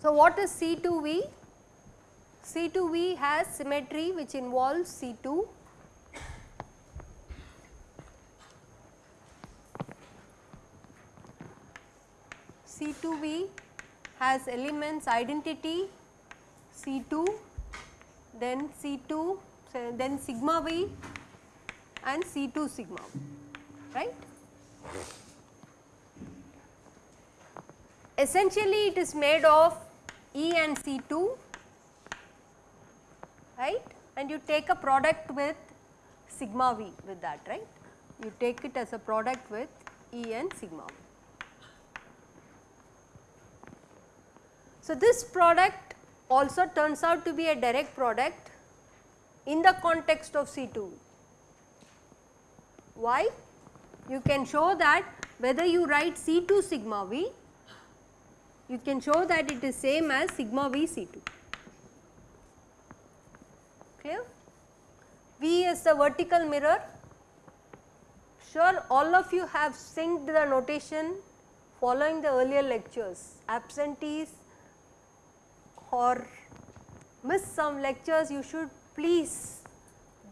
So, what is C2V? C2V has symmetry which involves C2 has elements identity C2 then C2 then sigma V and C2 sigma right. Essentially it is made of E and C2 right and you take a product with sigma V with that right. You take it as a product with E and sigma V. So, this product also turns out to be a direct product in the context of C2. Why? You can show that whether you write C2 sigma V, you can show that it is same as sigma V C2. Clear? V is the vertical mirror. Sure, all of you have synced the notation following the earlier lectures. Absentees or miss some lectures, you should please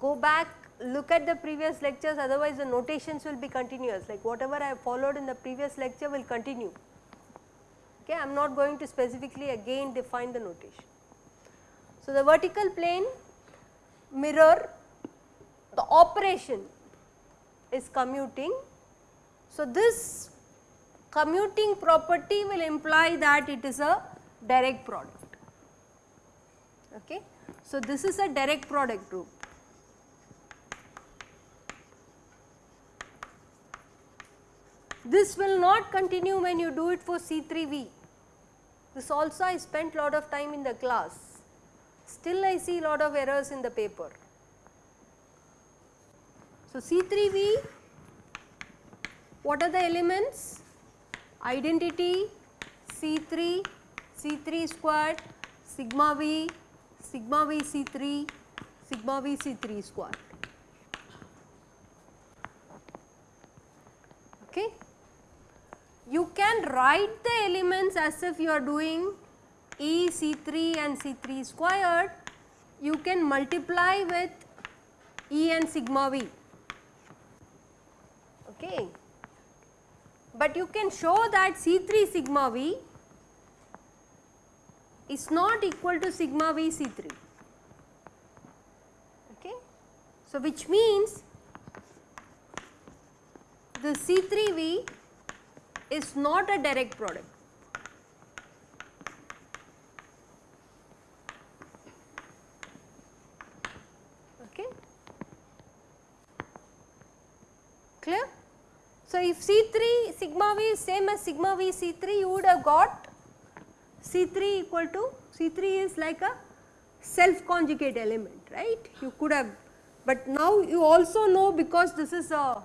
go back look at the previous lectures otherwise the notations will be continuous like whatever I have followed in the previous lecture will continue. Okay, I am not going to specifically again define the notation. So, the vertical plane mirror the operation is commuting. So, this commuting property will imply that it is a direct product. Okay. So, this is a direct product group. This will not continue when you do it for C3V. This also I spent lot of time in the class. Still I see lot of errors in the paper. So, C3V what are the elements? Identity C3, C3 squared, sigma V, sigma V C3, sigma V C3 squared. Okay. You can write the elements as if you are doing E C3 and C3 squared, you can multiply with E and sigma V. Okay. But you can show that C3 sigma V is not equal to sigma V C3. Okay. So, which means the C3V is not a direct product. Okay. Clear? So, if C3 sigma V is same as sigma V C3 you would have got C3 equal to C3 is like a self conjugate element right? You could have but now you also know because this is a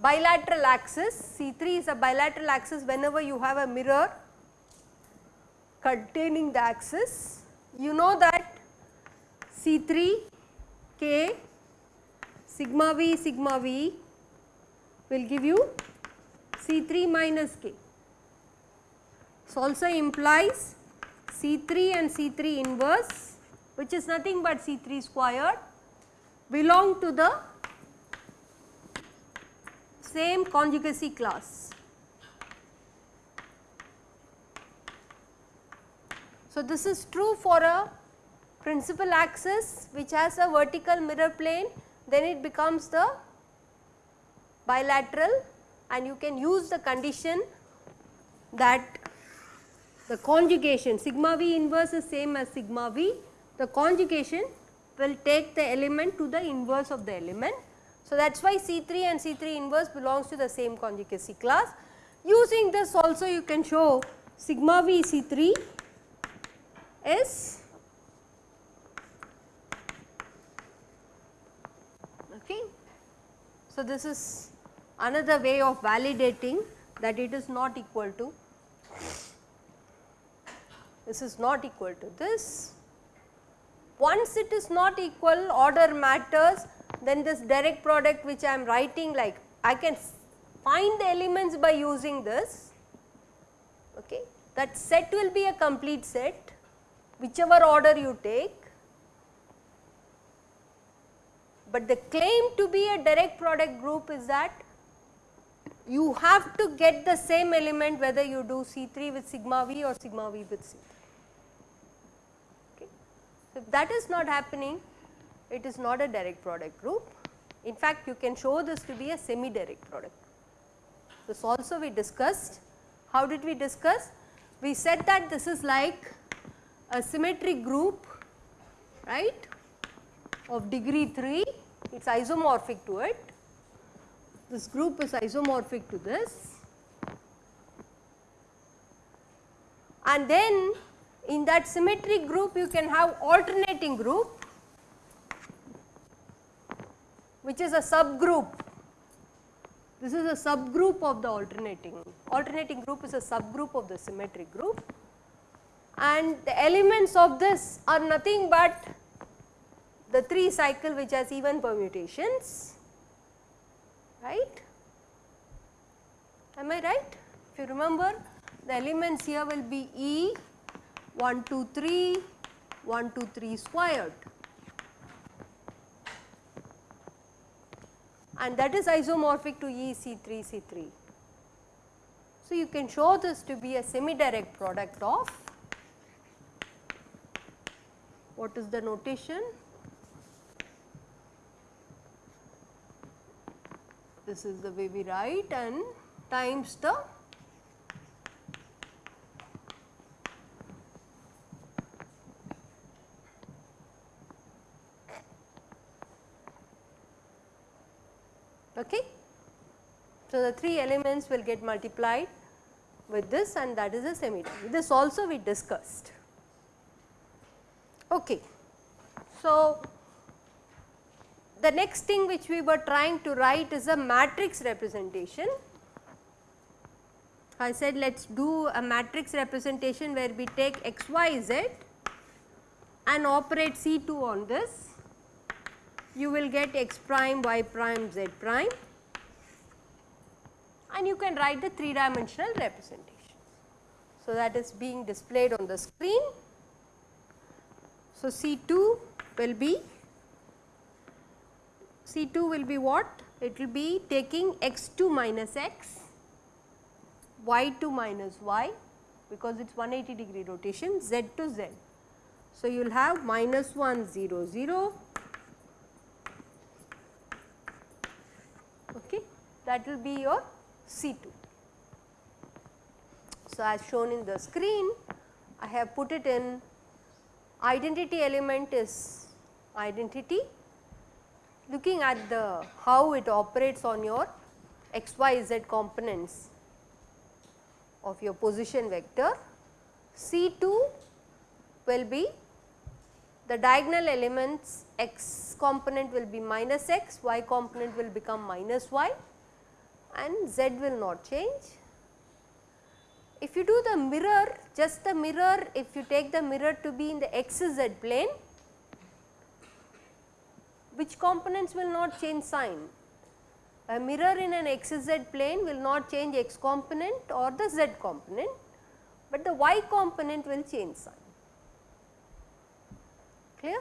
bilateral axis. C3 is a bilateral axis. Whenever you have a mirror containing the axis you know that C3 K sigma V sigma V will give you C3 minus K. So, also implies C3 and C3 inverse which is nothing but C3 squared belong to the same conjugacy class. So, this is true for a principal axis which has a vertical mirror plane then it becomes the bilateral and you can use the condition that the conjugation sigma v inverse is same as sigma v the conjugation will take the element to the inverse of the element. So, that is why C3 and C3 inverse belongs to the same conjugacy class. Using this also you can show sigma v C3 is okay. So, this is another way of validating that it is not equal to this is not equal to this. Once it is not equal order matters then this direct product which I am writing like I can find the elements by using this okay. that set will be a complete set whichever order you take, but the claim to be a direct product group is that you have to get the same element whether you do C3 with sigma v or sigma v with C3. If that is not happening, it is not a direct product group. In fact, you can show this to be a semi direct product. This also we discussed. How did we discuss? We said that this is like a symmetric group right of degree 3, it is isomorphic to it. This group is isomorphic to this and then in that symmetric group you can have alternating group which is a subgroup. This is a subgroup of the alternating, alternating group is a subgroup of the symmetric group and the elements of this are nothing but the 3 cycle which has even permutations, right. Am I right? If you remember the elements here will be E 1 2 3 1 2 3 squared and that is isomorphic to E C3 C3. So, you can show this to be a semi direct product of what is the notation? This is the way we write and times the Okay. So, the 3 elements will get multiplied with this and that is a semi This also we discussed. Okay. So, the next thing which we were trying to write is a matrix representation. I said let us do a matrix representation where we take x, y, z and operate C2 on this you will get x prime, y prime, z prime and you can write the 3 dimensional representation. So, that is being displayed on the screen. So, C2 will be C2 will be what? It will be taking x2 minus x, y2 minus y because it is 180 degree rotation z to z. So, you will have minus 1 0 0 okay that will be your C2. So, as shown in the screen I have put it in identity element is identity looking at the how it operates on your x y z components of your position vector C2 will be the diagonal elements x component will be minus x, y component will become minus y and z will not change. If you do the mirror, just the mirror, if you take the mirror to be in the x z plane, which components will not change sign? A mirror in an x z plane will not change x component or the z component, but the y component will change sign clear.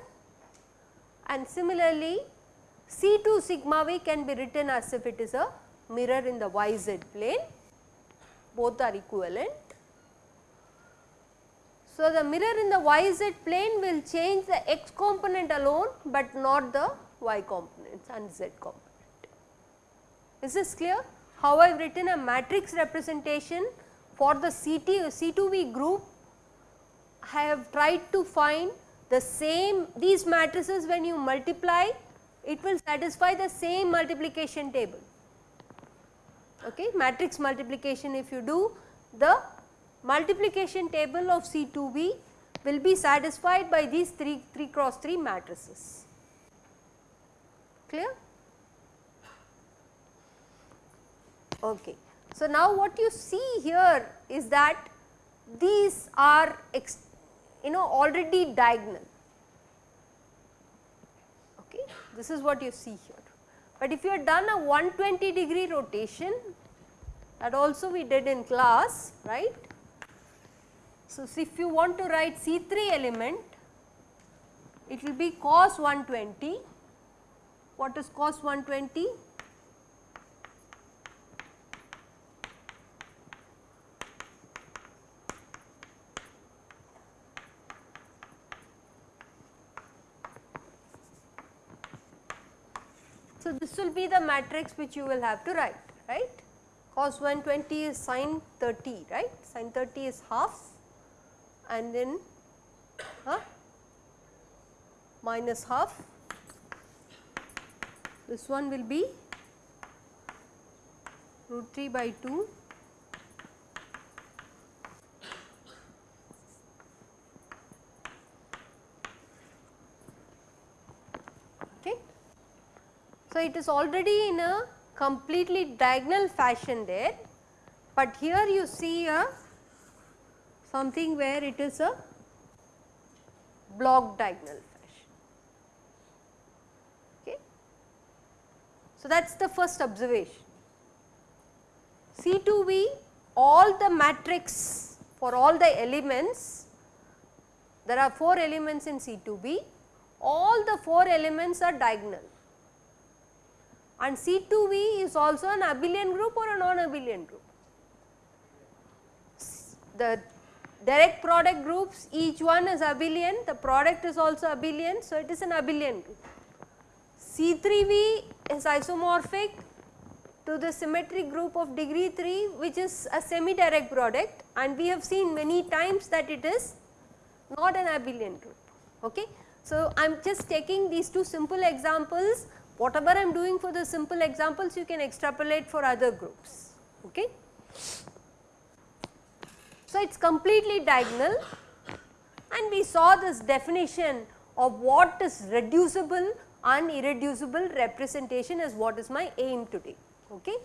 And similarly, C2 sigma v can be written as if it is a mirror in the yz plane, both are equivalent. So, the mirror in the yz plane will change the x component alone, but not the y components and z component. Is this clear? How I have written a matrix representation for the CT, C2V group, I have tried to find the same these matrices when you multiply it will satisfy the same multiplication table. Okay, matrix multiplication if you do the multiplication table of C2V will be satisfied by these 3, 3 cross 3 matrices. Clear? Okay. So, now what you see here is that these are you know already diagonal. Okay. This is what you see here. But if you have done a 120 degree rotation that also we did in class right. So, if you want to write C3 element, it will be cos 120. What is cos 120? So, this will be the matrix which you will have to write, right. Cos 120 is sin 30, right. Sin 30 is half and then huh, minus half. This one will be root 3 by 2 okay. So, it is already in a completely diagonal fashion there, but here you see a something where it is a block diagonal fashion. Okay. So, that is the first observation. C2V all the matrix for all the elements, there are 4 elements in C2V, all the 4 elements are diagonal and C2V is also an abelian group or a non-abelian group. The direct product groups each one is abelian, the product is also abelian, so it is an abelian group. C3V is isomorphic to the symmetric group of degree 3 which is a semi direct product and we have seen many times that it is not an abelian group. Okay. So, I am just taking these two simple examples whatever I am doing for the simple examples you can extrapolate for other groups. Okay. So, it is completely diagonal and we saw this definition of what is reducible and irreducible representation is what is my aim today. Okay.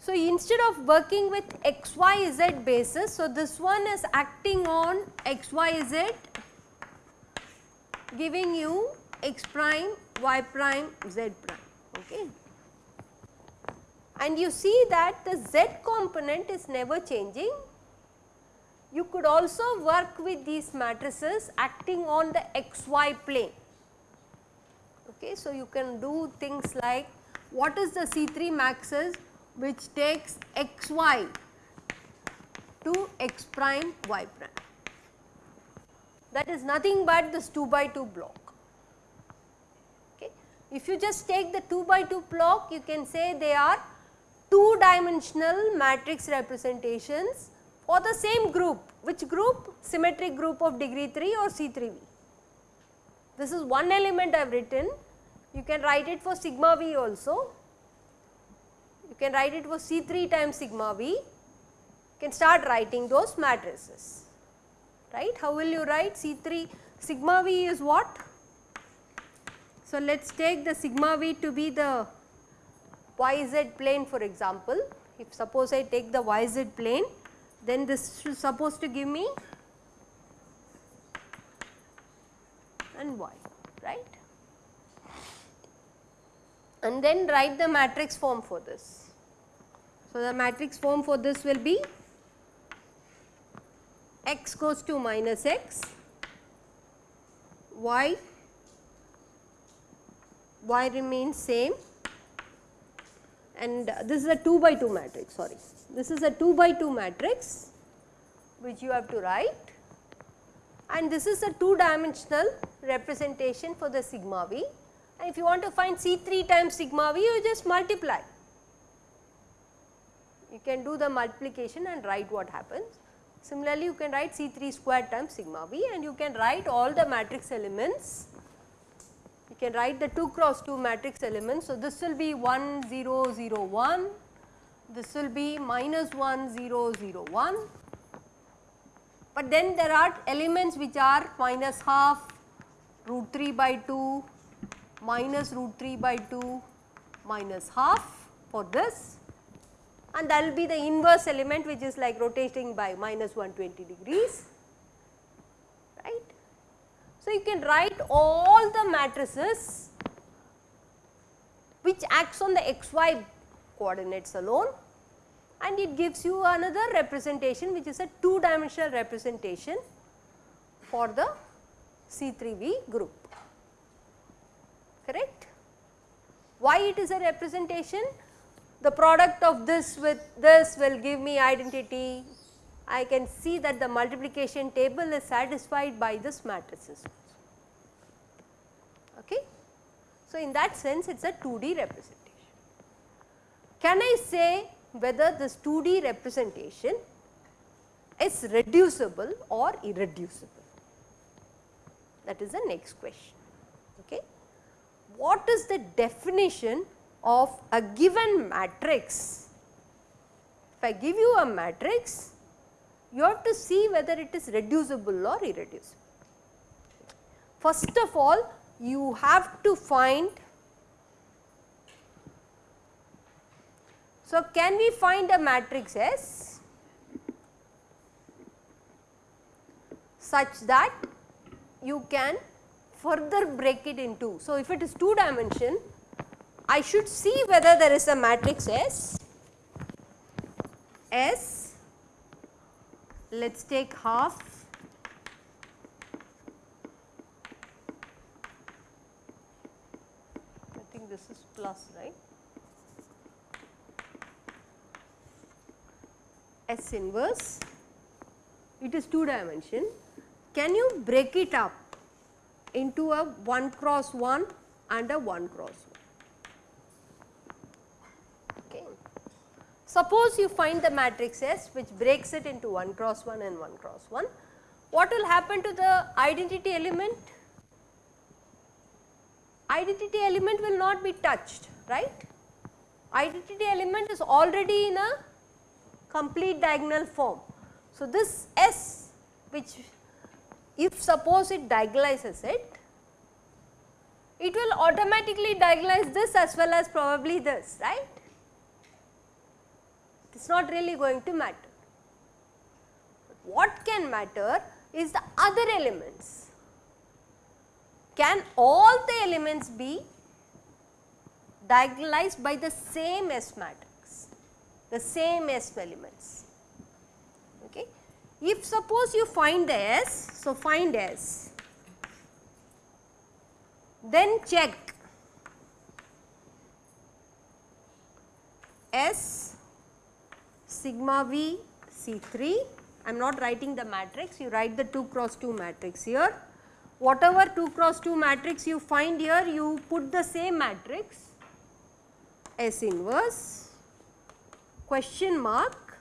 So, instead of working with x, y, z basis, so this one is acting on x, y, z giving you x prime, y prime, z prime. Okay. And you see that the z component is never changing. You could also work with these matrices acting on the xy plane. Okay. So, you can do things like what is the C3 maxes which takes xy to x prime y prime that is nothing but this 2 by 2 block. Okay. If you just take the 2 by 2 block you can say they are 2 dimensional matrix representations for the same group which group symmetric group of degree 3 or C3V. This is one element I have written you can write it for sigma V also you can write it for C3 times sigma V you can start writing those matrices right. How will you write C3 sigma V is what? So, let us take the sigma V to be the yz plane for example. If suppose I take the yz plane then this is supposed to give me and y right and then write the matrix form for this. So, the matrix form for this will be x goes to minus x, y, y remains same and this is a 2 by 2 matrix sorry. This is a 2 by 2 matrix which you have to write and this is a 2 dimensional representation for the sigma v and if you want to find C3 times sigma v you just multiply. You can do the multiplication and write what happens. Similarly, you can write C3 square times sigma v and you can write all the matrix elements. You can write the 2 cross 2 matrix elements. So, this will be 1 0 0 1, this will be minus 1 0 0 1, but then there are elements which are minus half root 3 by 2 minus root 3 by 2 minus half for this and that will be the inverse element which is like rotating by minus 120 degrees right. So, you can write all the matrices which acts on the xy coordinates alone and it gives you another representation which is a 2 dimensional representation for the C3V group correct. Why it is a representation? The product of this with this will give me identity. I can see that the multiplication table is satisfied by this matrices. Okay. So, in that sense it is a 2D representation. Can I say whether this 2D representation is reducible or irreducible? That is the next question. Okay. What is the definition of a given matrix? If I give you a matrix, you have to see whether it is reducible or irreducible. First of all, you have to find So, can we find a matrix S such that you can further break it into. So, if it is 2 dimension, I should see whether there is a matrix S, S, let us take half I think this is plus right. S inverse, it is 2 dimension. Can you break it up into a 1 cross 1 and a 1 cross 1? Okay. Suppose you find the matrix S which breaks it into 1 cross 1 and 1 cross 1. What will happen to the identity element? Identity element will not be touched, right? Identity element is already in a complete diagonal form. So, this S which if suppose it diagonalizes it, it will automatically diagonalize this as well as probably this right. It is not really going to matter. What can matter is the other elements. Can all the elements be diagonalized by the same S matrix? the same S elements. Okay. If suppose you find the S, so find S, then check S sigma V C3, I am not writing the matrix, you write the 2 cross 2 matrix here. Whatever 2 cross 2 matrix you find here, you put the same matrix S inverse question mark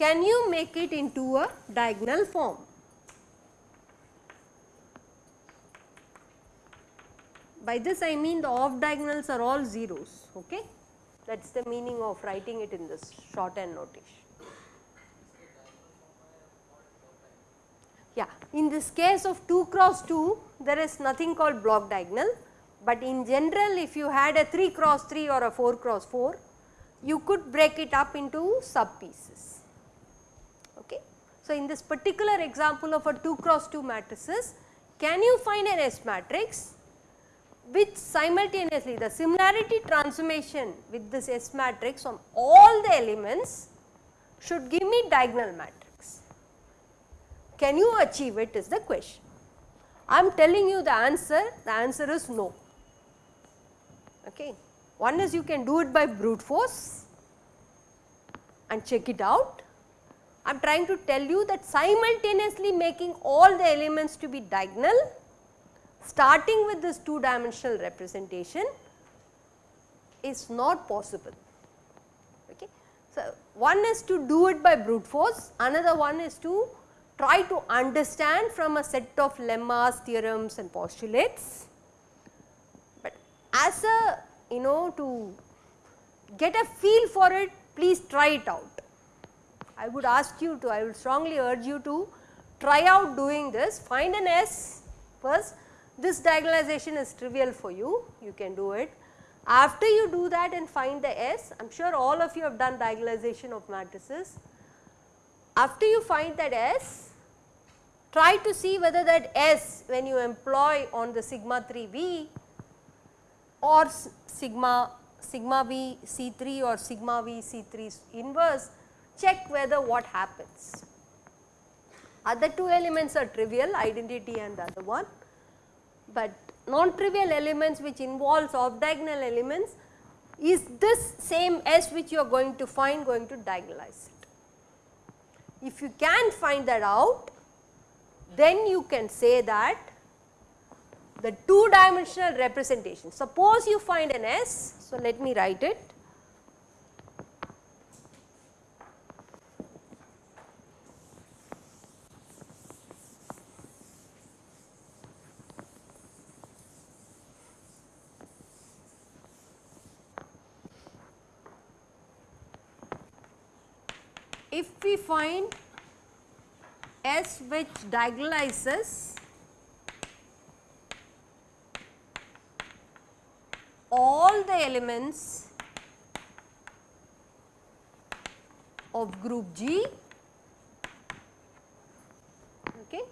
can you make it into a diagonal form? By this I mean the off diagonals are all zeros, okay. That is the meaning of writing it in this shorthand notation. Yeah, in this case of 2 cross 2, there is nothing called block diagonal but in general if you had a 3 cross 3 or a 4 cross 4 you could break it up into sub pieces. Okay. So, in this particular example of a 2 cross 2 matrices can you find an S matrix which simultaneously the similarity transformation with this S matrix on all the elements should give me diagonal matrix. Can you achieve it is the question. I am telling you the answer, the answer is no. Okay. One is you can do it by brute force and check it out. I am trying to tell you that simultaneously making all the elements to be diagonal starting with this 2 dimensional representation is not possible. Okay. So, one is to do it by brute force, another one is to try to understand from a set of lemmas, theorems and postulates But as a you know to get a feel for it please try it out. I would ask you to I would strongly urge you to try out doing this find an S first this diagonalization is trivial for you you can do it. After you do that and find the S I am sure all of you have done diagonalization of matrices. After you find that S try to see whether that S when you employ on the sigma 3 V or sigma sigma v C3 or sigma v C3 inverse check whether what happens. Other two elements are trivial identity and the other one, but non-trivial elements which involves off diagonal elements is this same S which you are going to find going to diagonalize it. If you can find that out then you can say that the two dimensional representation. Suppose you find an S, so let me write it. If we find S which diagonalizes all the elements of group G. Okay.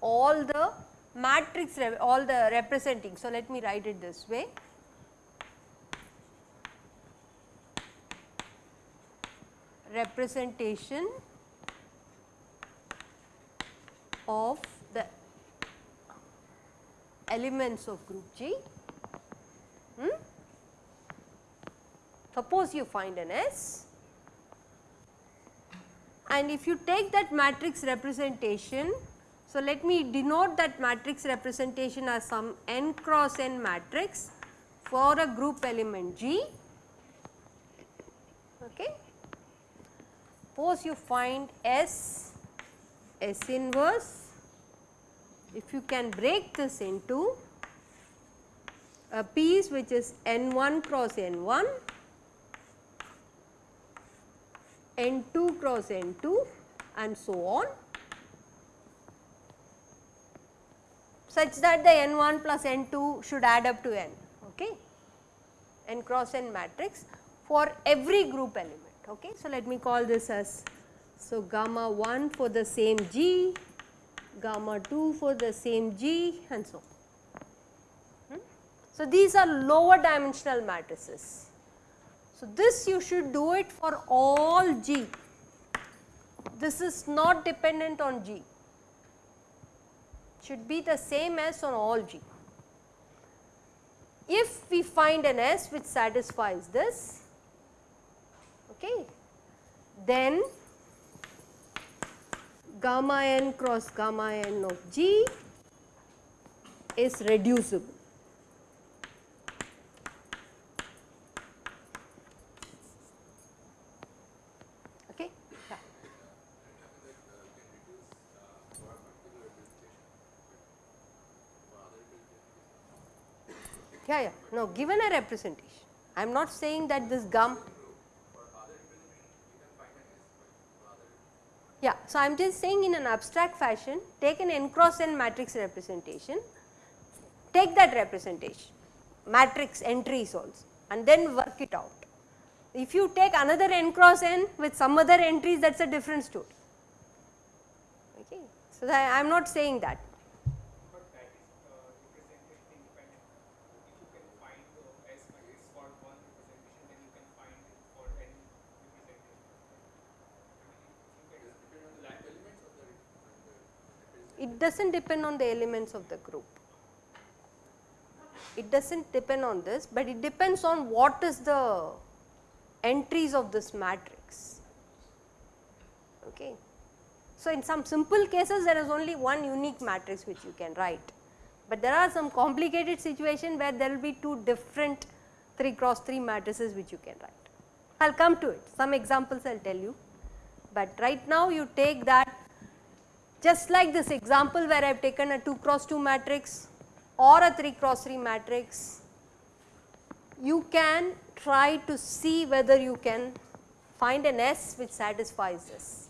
All the matrix all the representing. So let me write it this way representation of the elements of group G. Hmm? Suppose you find an S and if you take that matrix representation, so let me denote that matrix representation as some n cross n matrix for a group element G. Okay. Suppose you find S, S inverse, if you can break this into a piece which is N1 cross N1, N2 cross N2 and so on. Such that the N1 plus N2 should add up to N, okay, N cross N matrix for every group element okay. So, let me call this as so gamma 1 for the same G, gamma 2 for the same G and so on. Hmm? So, these are lower dimensional matrices. So, this you should do it for all G. This is not dependent on G, should be the same as on all G. If we find an S which satisfies this, okay. Then gamma n cross gamma n of G is reducible. Okay. Yeah. yeah, no given a representation. I am not saying that this gum Yeah. So, I am just saying in an abstract fashion take an n cross n matrix representation, take that representation matrix entries also and then work it out. If you take another n cross n with some other entries that is a different story. Okay. So, I am not saying that it does not depend on the elements of the group. It does not depend on this, but it depends on what is the entries of this matrix. Okay. So, in some simple cases there is only one unique matrix which you can write, but there are some complicated situation where there will be two different 3 cross 3 matrices which you can write. I will come to it, some examples I will tell you, but right now you take that just like this example where I have taken a 2 cross 2 matrix or a 3 cross 3 matrix, you can try to see whether you can find an S which satisfies this.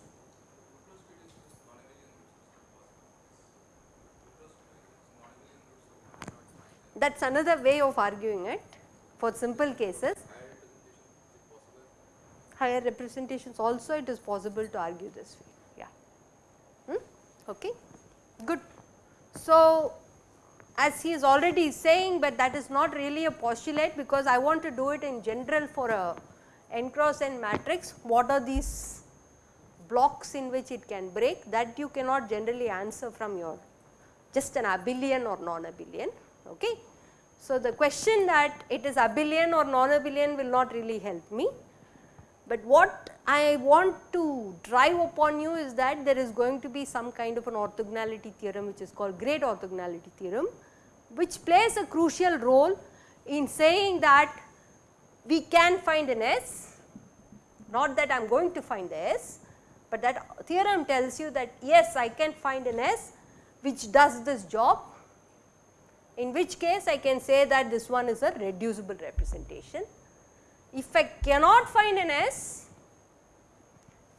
That is another way of arguing it for simple cases. Higher representations also it is possible to argue this way? Okay good. So, as he is already saying, but that is not really a postulate because I want to do it in general for a n cross n matrix. What are these blocks in which it can break that you cannot generally answer from your just an abelian or non-abelian. Okay. So, the question that it is abelian or non-abelian will not really help me, but what I want to drive upon you is that there is going to be some kind of an orthogonality theorem which is called great orthogonality theorem which plays a crucial role in saying that we can find an S, not that I am going to find the S, but that theorem tells you that yes I can find an S which does this job in which case I can say that this one is a reducible representation. If I cannot find an S,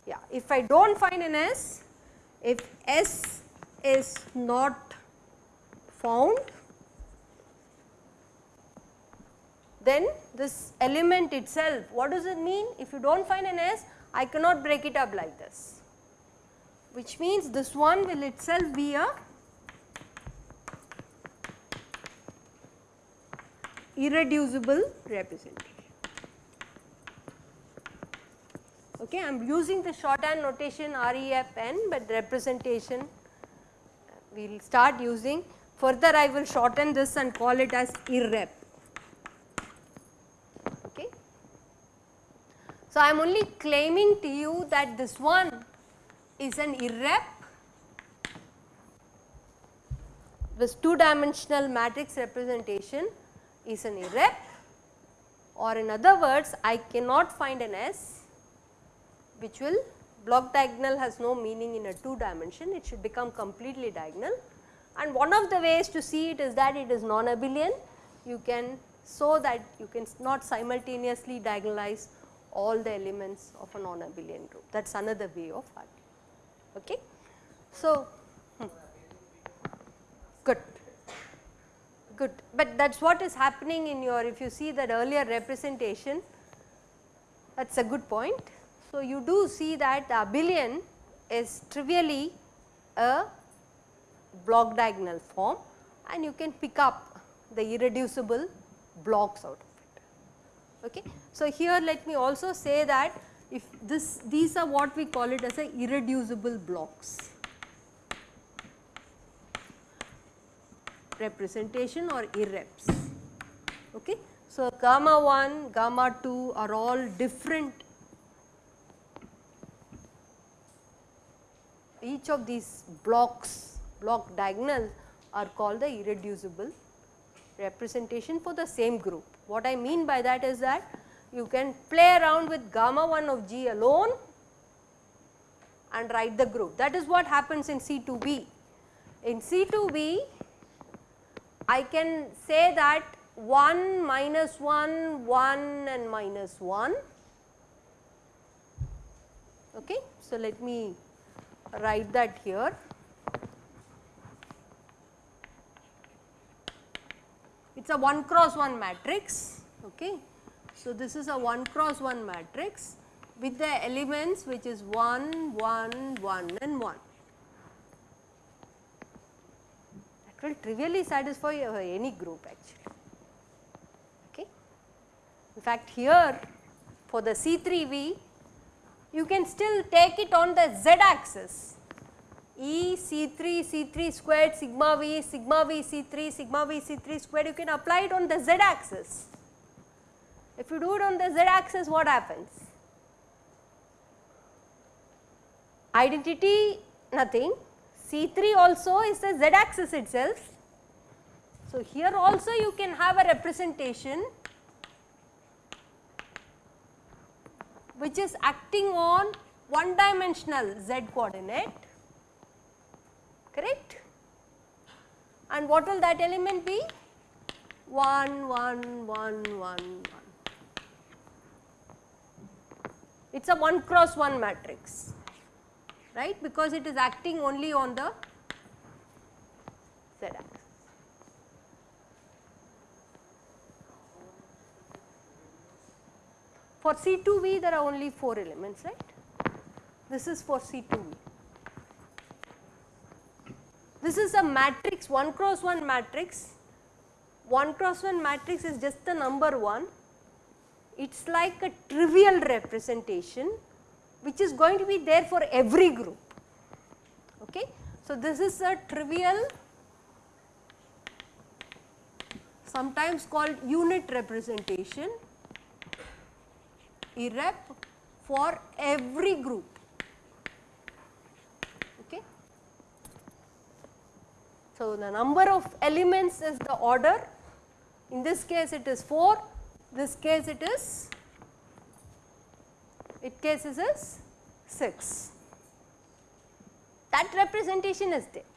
yeah, if I do not find an S, if S is not found, then this element itself, what does it mean? If you do not find an S, I cannot break it up like this, which means this one will itself be a irreducible representation. Okay, I am using the shorthand notation REFN, but representation we will start using. Further I will shorten this and call it as irrep. Okay. So, I am only claiming to you that this one is an irrep, this two dimensional matrix representation is an irrep or in other words I cannot find an S which will block diagonal has no meaning in a 2 dimension it should become completely diagonal and one of the ways to see it is that it is non-abelian you can so that you can not simultaneously diagonalize all the elements of a non-abelian group that is another way of arguing. Okay. So, hmm. good good, but that is what is happening in your if you see that earlier representation that is a good point. So, you do see that the abelian is trivially a block diagonal form and you can pick up the irreducible blocks out of it. Okay. So, here let me also say that if this these are what we call it as a irreducible blocks. representation or irreps. Okay. So, gamma 1, gamma 2 are all different each of these blocks block diagonals are called the irreducible representation for the same group. What I mean by that is that you can play around with gamma 1 of G alone and write the group that is what happens in C2V. In C2V I can say that 1 minus 1, 1 and minus 1. Okay. So, let me write that here. It is a 1 cross 1 matrix. Okay. So, this is a 1 cross 1 matrix with the elements which is 1, 1, 1 and 1. That will trivially satisfy any group actually. Okay. In fact, here for the C3V you can still take it on the z axis E C3 C3 squared sigma V sigma V C3 sigma V C3 squared you can apply it on the z axis. If you do it on the z axis what happens? Identity nothing C3 also is the z axis itself. So, here also you can have a representation which is acting on one dimensional z coordinate correct? And what will that element be? 1 1 1 1 1 it is a 1 cross 1 matrix right? Because it is acting only on the z axis. For C2V there are only 4 elements right. This is for C2V. this is a matrix 1 cross 1 matrix, 1 cross 1 matrix is just the number 1, it is like a trivial representation which is going to be there for every group. Okay. So, this is a trivial sometimes called unit representation irrep for every group. Okay. So, the number of elements is the order in this case it is 4, this case it is it cases is 6 that representation is there.